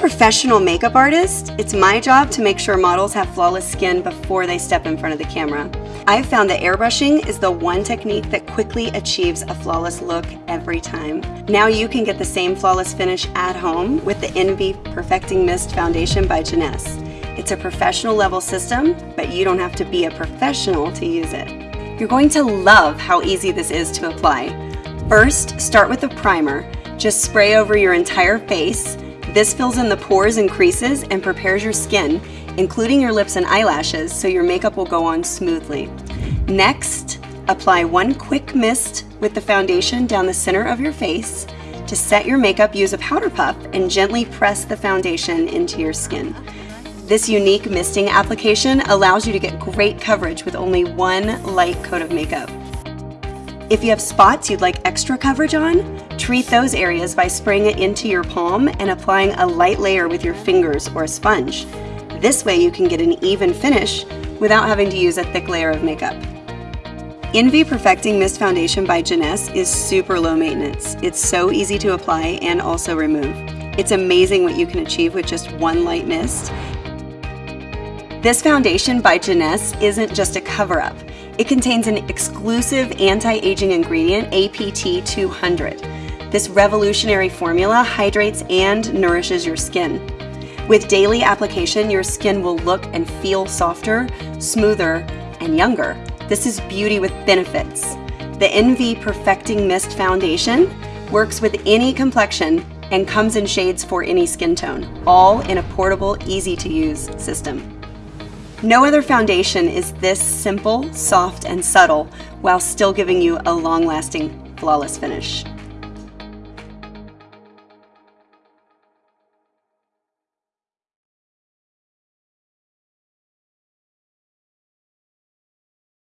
professional makeup artist, it's my job to make sure models have flawless skin before they step in front of the camera. I've found that airbrushing is the one technique that quickly achieves a flawless look every time. Now you can get the same flawless finish at home with the NV Perfecting Mist Foundation by Janesse. It's a professional level system, but you don't have to be a professional to use it. You're going to love how easy this is to apply. First, start with a primer. Just spray over your entire face this fills in the pores and creases and prepares your skin, including your lips and eyelashes, so your makeup will go on smoothly. Next, apply one quick mist with the foundation down the center of your face. To set your makeup, use a powder puff and gently press the foundation into your skin. This unique misting application allows you to get great coverage with only one light coat of makeup. If you have spots you'd like extra coverage on, treat those areas by spraying it into your palm and applying a light layer with your fingers or a sponge. This way you can get an even finish without having to use a thick layer of makeup. NV Perfecting Mist Foundation by Janesse is super low maintenance. It's so easy to apply and also remove. It's amazing what you can achieve with just one light mist. This foundation by Janesse isn't just a cover-up. It contains an exclusive anti-aging ingredient, APT200. This revolutionary formula hydrates and nourishes your skin. With daily application, your skin will look and feel softer, smoother, and younger. This is beauty with benefits. The NV Perfecting Mist Foundation works with any complexion and comes in shades for any skin tone, all in a portable, easy to use system. No other foundation is this simple, soft, and subtle while still giving you a long-lasting, flawless finish.